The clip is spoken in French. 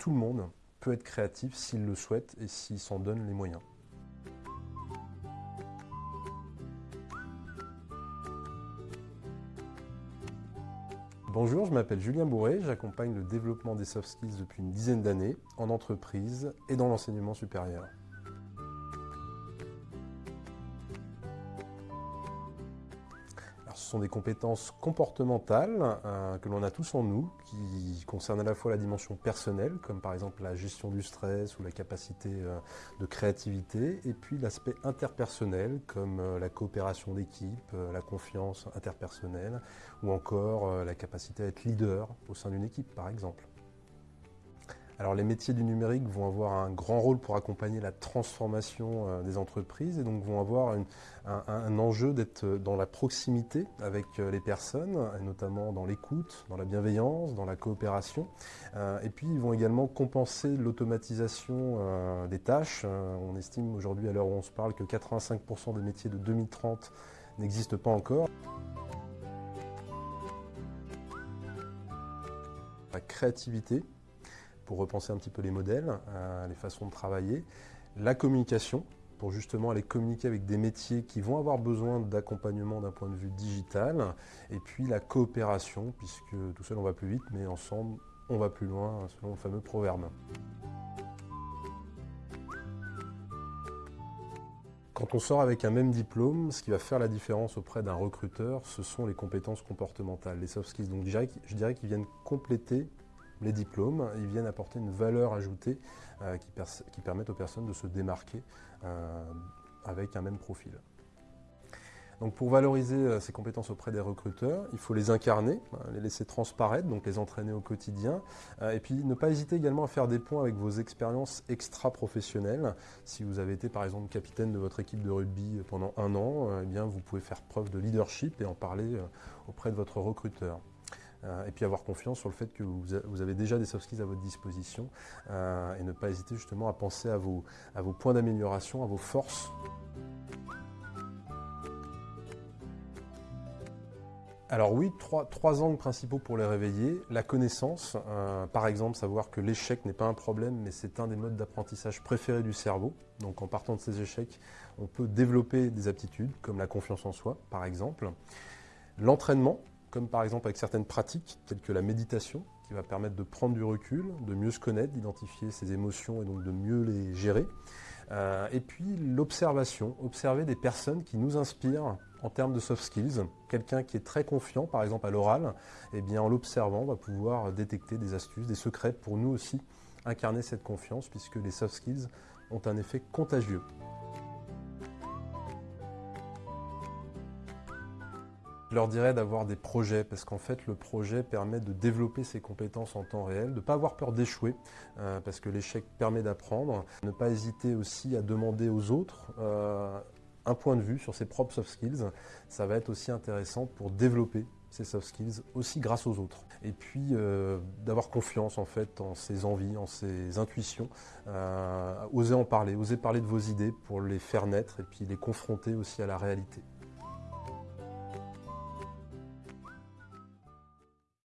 tout le monde peut être créatif s'il le souhaite et s'il s'en donne les moyens. Bonjour, je m'appelle Julien Bourré, j'accompagne le développement des soft skills depuis une dizaine d'années en entreprise et dans l'enseignement supérieur. Ce sont des compétences comportementales euh, que l'on a tous en nous, qui concernent à la fois la dimension personnelle, comme par exemple la gestion du stress ou la capacité euh, de créativité, et puis l'aspect interpersonnel, comme euh, la coopération d'équipe, la confiance interpersonnelle, ou encore la capacité à être leader au sein d'une équipe, par exemple. Alors les métiers du numérique vont avoir un grand rôle pour accompagner la transformation euh, des entreprises et donc vont avoir un, enjeu d'être dans la proximité avec euh, les personnes, notamment dans l'écoute, dans la bienveillance, dans la coopération. Euh, et puis ils vont également compenser l'automatisation des tâches. On estime aujourd'hui à l'heure où on se parle que 85% des métiers de 2030 n'existent pas encore. La créativité, pour repenser un petit peu les modèles, euh, les façons de travailler. La communication, pour justement aller communiquer avec des métiers qui vont avoir besoin d'accompagnement d'un point de vue digital. Et puis la coopération, puisque tout seul on va plus vite, mais ensemble on va plus loin, selon le fameux proverbe. Quand on sort avec un même diplôme, ce qui va faire la différence auprès d'un recruteur, ce sont les compétences comportementales, les soft skills. Donc je dirais qu'ils viennent compléter les diplômes, ils viennent apporter une valeur ajoutée euh, qui, permettent aux personnes de se démarquer euh, avec un même profil. Donc pour valoriser euh, ces compétences auprès des recruteurs, il faut les incarner, hein, les laisser transparaître, donc les entraîner au quotidien. et puis ne pas hésiter également à faire des points avec vos expériences extra-professionnelles. Si vous avez été par exemple capitaine de votre équipe de rugby pendant un an, eh bien vous pouvez faire preuve de leadership et en parler auprès de votre recruteur. Euh, et puis avoir confiance sur le fait que vous, avez déjà des soft skills à votre disposition euh, et ne pas hésiter justement à penser à vos, points d'amélioration, à vos forces. Alors oui, trois, angles principaux pour les réveiller. La connaissance, euh, par exemple, savoir que l'échec n'est pas un problème, mais c'est un des modes d'apprentissage préférés du cerveau. Donc en partant de ces échecs, on peut développer des aptitudes, comme la confiance en soi, par exemple. L'entraînement, comme par exemple avec certaines pratiques telles que la méditation, qui va permettre de prendre du recul, de mieux se connaître, d'identifier ses émotions et donc de mieux les gérer. Euh, et puis l'observation, observer des personnes qui nous inspirent en termes de soft skills. Quelqu'un qui est très confiant, par exemple à l'oral, eh bien en l'observant, on va pouvoir détecter des astuces, des secrets pour nous aussi incarner cette confiance, puisque les soft skills ont un effet contagieux. Je leur dirais d'avoir des projets, parce qu'en fait, le projet permet de développer ses compétences en temps réel, de ne pas avoir peur d'échouer, euh, parce que l'échec permet d'apprendre. Ne pas hésiter aussi à demander aux autres euh, un point de vue sur ses propres soft skills. Ça va être aussi intéressant pour développer ses soft skills aussi grâce aux autres. Et puis euh, d'avoir confiance en fait en ses envies, en ses intuitions, oser en parler, oser parler de vos idées pour les faire naître et puis les confronter aussi à la réalité.